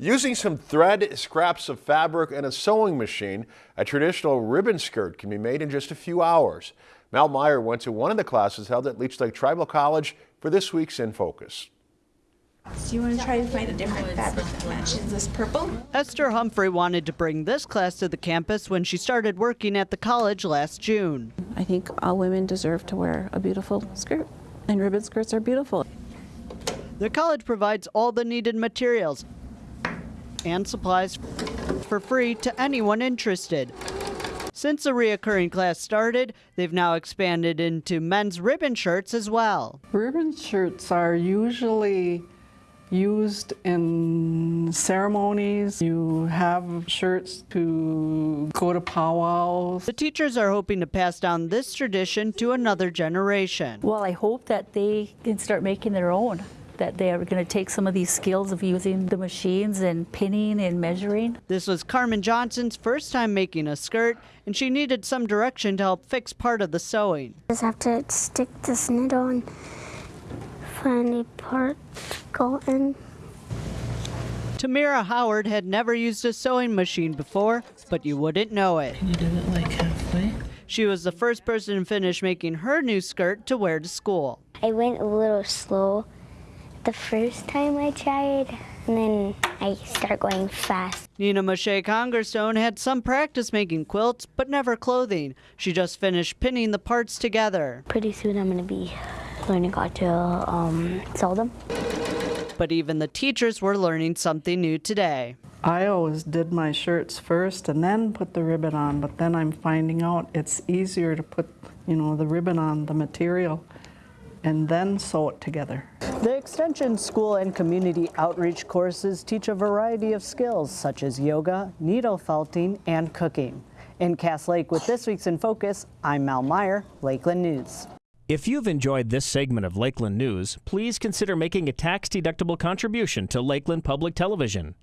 Using some thread, scraps of fabric, and a sewing machine, a traditional ribbon skirt can be made in just a few hours. Mal Meyer went to one of the classes held at Leech Lake Tribal College for this week's In Focus. Do you want to try to find a different fabric that matches this purple? Esther Humphrey wanted to bring this class to the campus when she started working at the college last June. I think all women deserve to wear a beautiful skirt, and ribbon skirts are beautiful. The college provides all the needed materials and supplies for free to anyone interested. Since the reoccurring class started, they've now expanded into men's ribbon shirts as well. Ribbon shirts are usually used in ceremonies. You have shirts to go to powwows. The teachers are hoping to pass down this tradition to another generation. Well, I hope that they can start making their own that they are going to take some of these skills of using the machines and pinning and measuring. This was Carmen Johnson's first time making a skirt, and she needed some direction to help fix part of the sewing. Just have to stick this needle and find a part go in. Tamira Howard had never used a sewing machine before, but you wouldn't know it. You do it like halfway. She was the first person to finish making her new skirt to wear to school. I went a little slow the first time I tried, and then I start going fast. Nina Moshe Congerstone had some practice making quilts, but never clothing. She just finished pinning the parts together. Pretty soon I'm going to be learning how to um, sew them. But even the teachers were learning something new today. I always did my shirts first and then put the ribbon on, but then I'm finding out it's easier to put, you know, the ribbon on the material and then sew it together. The Extension School and Community Outreach courses teach a variety of skills such as yoga, needle felting, and cooking. In Cass Lake with this week's In Focus, I'm Mal Meyer, Lakeland News. If you've enjoyed this segment of Lakeland News, please consider making a tax-deductible contribution to Lakeland Public Television.